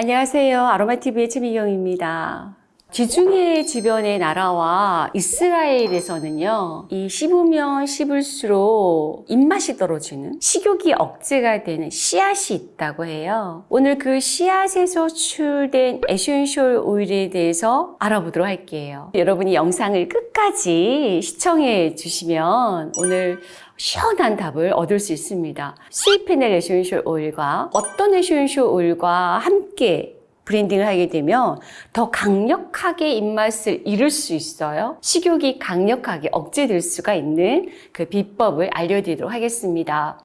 안녕하세요. 아로마TV의 최미경입니다. 지중해 주변의 나라와 이스라엘에서는요, 이 씹으면 씹을수록 입맛이 떨어지는 식욕이 억제가 되는 씨앗이 있다고 해요. 오늘 그 씨앗에서 추출된 essential oil에 대해서 알아보도록 할게요. 여러분이 영상을 끝까지 시청해 주시면 오늘 시원한 답을 얻을 수 있습니다. sweet fennel essential oil과 어떤 essential oil과 함께 blending을 하게 되면 더 강력하게 입맛을 잃을 수 있어요. 식욕이 강력하게 억제될 수가 있는 그 비법을 알려드리도록 하겠습니다.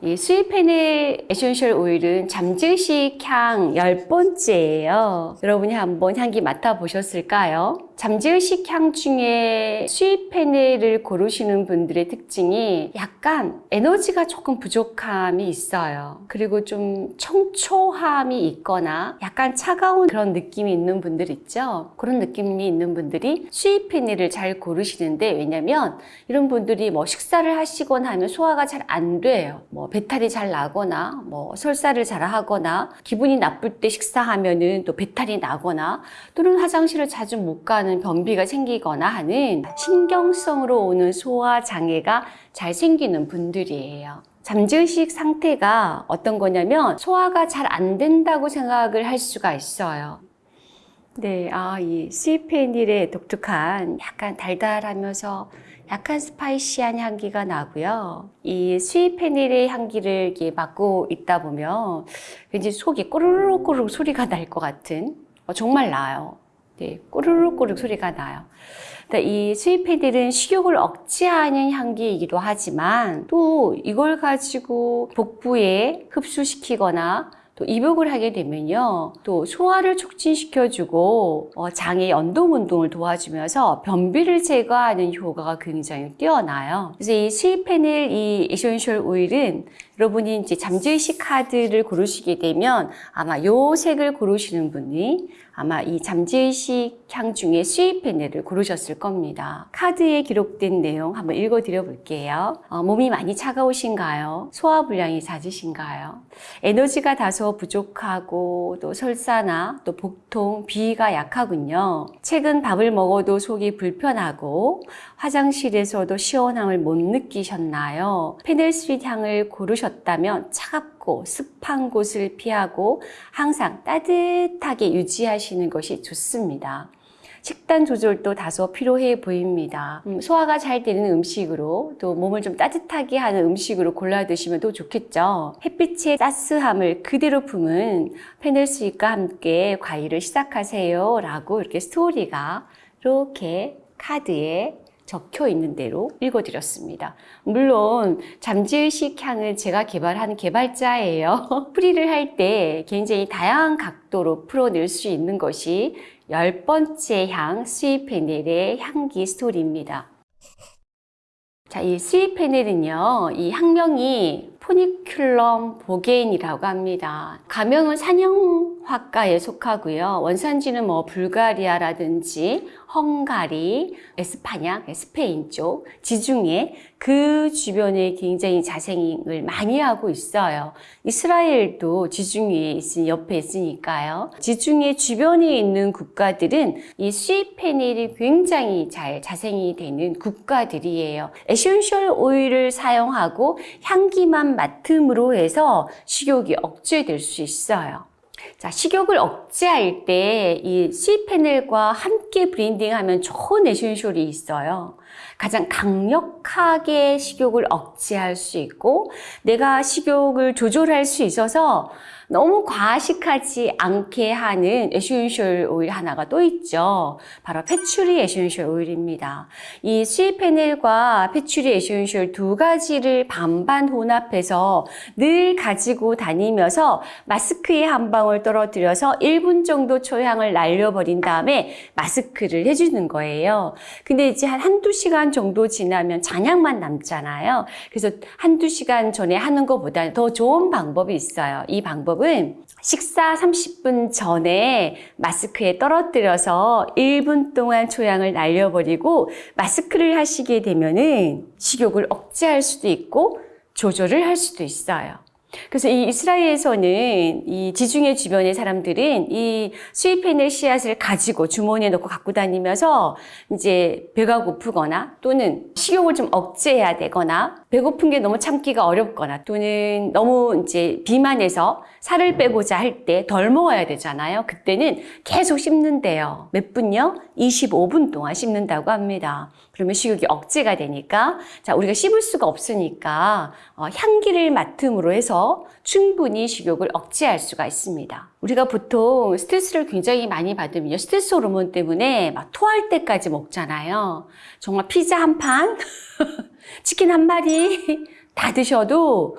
이 sweet fennel essential oil은 잠재의식 향 10번째예요. 여러분이 한번 향기 맡아보셨을까요? 잠재의식 향 중에 sweet fennel을 고르시는 분들의 특징이 약간 에너지가 조금 부족함이 있어요. 그리고 좀 청초함이 있거나 약간 차가운 그런 느낌이 있는 분들 있죠. 그런 느낌이 있는 분들이 sweet fennel을 잘 고르시는데 왜냐면 이런 분들이 뭐 식사를 하시거나 하면 소화가 잘 안 돼요. 뭐 배탈이 잘 나거나 뭐 설사를 잘 하거나 기분이 나쁠 때 식사하면은 또 배탈이 나거나 또는 화장실을 자주 못 가는 하는 변비가 생기거나 하는 신경성으로 오는 소화 장애가 잘 생기는 분들이에요. 잠재의식 상태가 어떤 거냐면 소화가 잘 안 된다고 생각을 할 수가 있어요. 네, 아, 이 스위페닐의 독특한 약간 달달하면서 약간 spicy한 향기가 나고요. 이 sweet fennel의 향기를 이렇게 맡고 있다 보면 왠지 속이 꼬르륵꼬르륵 소리가 날 것 같은 어, 정말 나요. 네, 꼬르륵꼬르륵 소리가 나요. 이 sweet fennel은 식욕을 억제하는 향기이기도 하지만 또 이걸 가지고 복부에 흡수시키거나 또 입욕을 하게 되면요. 또 소화를 촉진시켜주고 어, 장의 연동 운동을 도와주면서 변비를 제거하는 효과가 굉장히 뛰어나요. 그래서 이 sweet fennel 이 essential oil은 여러분이 이제 잠재의식 카드를 고르시게 되면 아마 요 색을 고르시는 분이 아마 이 잠재의식 향 중에 스위페넬을 고르셨을 겁니다. 카드에 기록된 내용 한번 읽어드려 볼게요. 어, 몸이 많이 차가우신가요? 소화불량이 잦으신가요? 에너지가 다소 부족하고 또 설사나 또 복통, 비위가 약하군요. 최근 밥을 먹어도 속이 불편하고 화장실에서도 시원함을 못 느끼셨나요? 페넬스윗 향을 고르셨다면 차갑고 습한 곳을 피하고 항상 따뜻하게 유지하시 는 것이 좋습니다. 식단 조절도 다소 필요해 보입니다. 음, 소화가 잘 되는 음식으로 또 몸을 좀 따뜻하게 하는 음식으로 골라 드시면 더 좋겠죠. 햇빛의 따스함을 그대로 품은 페넬스윗과 함께 과일을 시작하세요 라고 이렇게 스토리가 이렇게 카드에 적혀 있는 대로 읽어드렸습니다. 물론 잠재의식 향은 제가 개발한 개발자예요. 풀이를 할 때 굉장히 다양한 각도로 풀어낼 수 있는 것이 열 번째 향 sweet fennel의 향기 스토리입니다. 자, 이 sweet fennel은요, 이 학명이 포니큘럼 보게인이라고 합니다. 과명은 산형과에 속하고요. 원산지는 뭐 불가리아라든지 헝가리, 에스파냐, 스페인 쪽, 지중해 그 주변에 굉장히 자생을 많이 하고 있어요. 이스라엘도 지중해에 있으니 옆에 있으니까요. 지중해 주변에 있는 국가들은 이 sweet fennel이 굉장히 잘 자생이 되는 국가들이에요. 에센셜 오일을 사용하고 향기만 맡음으로 해서 식욕이 억제될 수 있어요. 자, 식욕을 억제할 때 이 C패널과 함께 blending하면 좋은 에센셜이 있어요. 가장 강력하게 식욕을 억제할 수 있고 내가 식욕을 조절할 수 있어서 너무 과식하지 않게 하는 에센셜 오일 하나가 또 있죠. 바로 patchouli 에센셜 오일입니다. 이 sweet fennel과 patchouli 에센셜 두 가지를 반반 혼합해서 늘 가지고 다니면서 마스크에 한 방울 떨어뜨려서 1분 정도 초향을 날려버린 다음에 마스크를 해주는 거예요. 근데 이제 한 한두 시간 정도 지나면 잔향만 남잖아요. 그래서 한두 시간 전에 하는 것보다 더 좋은 방법이 있어요. 이 방법 방법은 식사 30분 전에 마스크에 떨어뜨려서 1분 동안 초양을 날려버리고 마스크를 하시게 되면은 식욕을 억제할 수도 있고 조절을 할 수도 있어요. 그래서 이 이스라엘에서는 이 지중해 주변의 사람들은 이 스위펜의 씨앗을 가지고 주머니에 넣고 갖고 다니면서 이제 배가 고프거나 또는 식욕을 좀 억제해야 되거나 배고픈 게 너무 참기가 어렵거나 또는 너무 이제 비만해서 살을 빼고자 할 때 덜 먹어야 되잖아요. 그때는 계속 씹는데요. 몇 분요? 25분 동안 씹는다고 합니다. 그러면 식욕이 억제가 되니까 자 우리가 씹을 수가 없으니까 어, 향기를 맡음으로 해서 충분히 식욕을 억제할 수가 있습니다. 우리가 보통 스트레스를 굉장히 많이 받으면요. 스트레스 호르몬 때문에 막 토할 때까지 먹잖아요. 정말 피자 한 판, 치킨 한 마리 다 드셔도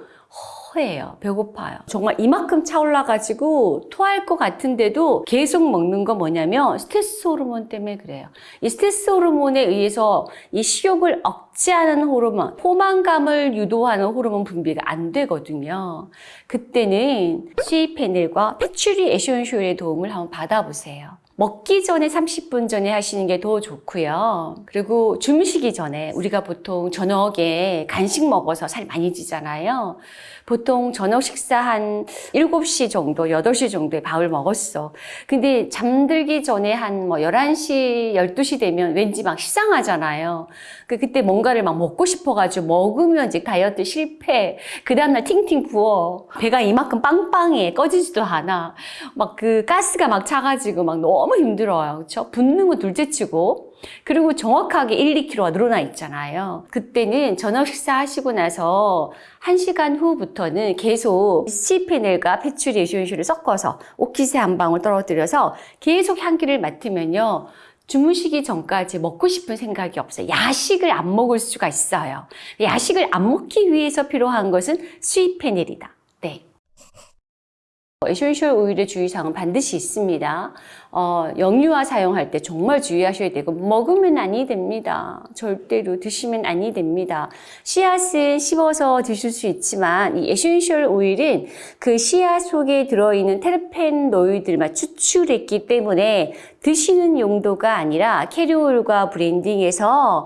허해요. 배고파요. 정말 이만큼 차올라가지고 토할 것 같은데도 계속 먹는 거 뭐냐면 스트레스 호르몬 때문에 그래요. 이 스트레스 호르몬에 의해서 이 식욕을 억제하는 호르몬, 포만감을 유도하는 호르몬 분비가 안 되거든요. 그때는 C페넬과 패츄리 에센쇼일의 도움을 한번 받아보세요. 먹기 전에 30분 전에 하시는 게 더 좋고요. 그리고 주무시기 전에 우리가 보통 저녁에 간식 먹어서 살 많이 찌잖아요. 보통 저녁 식사 한 7시 정도, 8시 정도에 밥을 먹었어. 근데 잠들기 전에 한 뭐 11시, 12시 되면 왠지 막 식상하잖아요. 그 그때 뭔가를 막 먹고 싶어가지고 먹으면 이제 다이어트 실패. 그 다음날 팅팅 부어. 배가 이만큼 빵빵해. 꺼지지도 않아. 막 그 가스가 막 차가지고 막 너무 힘들어요. 그쵸? 붓는 건 둘째 치고. 그리고 정확하게 1, 2kg가 늘어나 있잖아요. 그때는 저녁 식사하시고 나서 1시간 후부터는 계속 C페넬과 패츄리 에센쇼를 섞어서 오키세 한 방울 떨어뜨려서 계속 향기를 맡으면요. 주무시기 전까지 먹고 싶은 생각이 없어요. 야식을 안 먹을 수가 있어요. 야식을 안 먹기 위해서 필요한 것은 sweet fennel이다. 네. 에센셜 오일의 주의사항은 반드시 있습니다. 어, 영유아 사용할 때 정말 주의하셔야 되고 먹으면 아니 됩니다. 절대로 드시면 아니 됩니다. 씨앗은 씹어서 드실 수 있지만 이 에센셜 오일은 그 씨앗 속에 들어있는 테르페노이드만 추출했기 때문에 드시는 용도가 아니라 캐리오일과 브랜딩해서 어,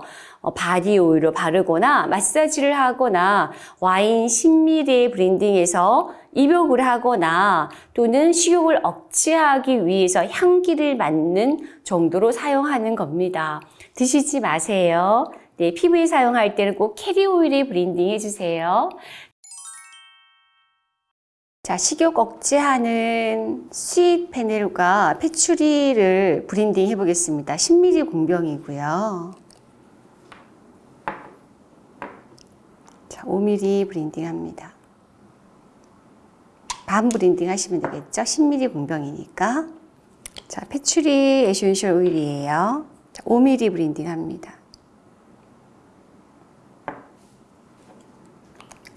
바디 오일로 바르거나 마사지를 하거나 와인 10ml blending해서 입욕을 하거나 또는 식욕을 억제하기 위해서 향기를 맡는 정도로 사용하는 겁니다. 드시지 마세요. 네, 피부에 사용할 때는 꼭 carrier oil에 blending 해주세요. 자, 식욕 억제하는 sweet fennel과 patchouli를 blending 해보겠습니다. 10ml 공병이고요. 5ml blending 합니다. 반 blending 하시면 되겠죠? 10ml 공병이니까. 자, patchouli 에센셜 오일이에요. 자, 5ml blending 합니다.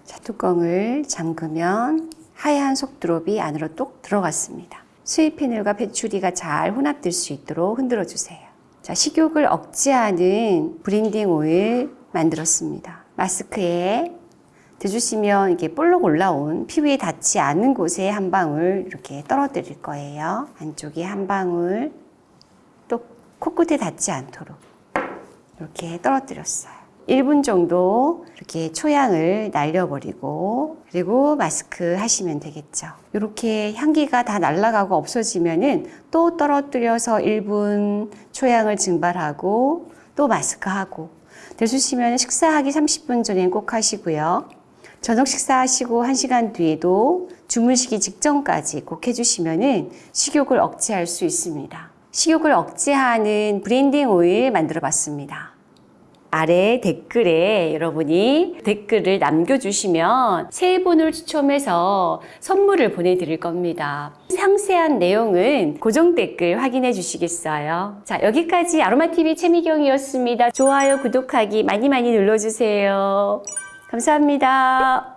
자, 뚜껑을 잠그면 하얀 속 drop이 안으로 똑 들어갔습니다. sweet fennel과 patchouli가 잘 혼합될 수 있도록 흔들어 주세요. 자, 식욕을 억제하는 blending 오일 만들었습니다. 마스크에 드주시면 이게 볼록 올라온 피부에 닿지 않는 곳에 한 방울 이렇게 떨어뜨릴 거예요. 안쪽에 한 방울 또 코끝에 닿지 않도록 이렇게 떨어뜨렸어요. 1분 정도 이렇게 초향을 날려버리고 그리고 마스크 하시면 되겠죠. 이렇게 향기가 다 날아가고 없어지면 은 또 떨어뜨려서 1분 초향을 증발하고 또 마스크하고 대주시면 식사하기 30분 전엔 꼭 하시고요. 저녁 식사하시고 1시간 뒤에도 주무시기 직전까지 꼭 해주시면 식욕을 억제할 수 있습니다. 식욕을 억제하는 blending 오일 만들어 봤습니다. 아래 댓글에 여러분이 댓글을 남겨주시면 세 분을 추첨해서 선물을 보내드릴 겁니다. 상세한 내용은 고정 댓글 확인해 주시겠어요? 자, 여기까지 아로마TV 최미경이었습니다. 좋아요, 구독하기 많이 많이 눌러주세요. 감사합니다.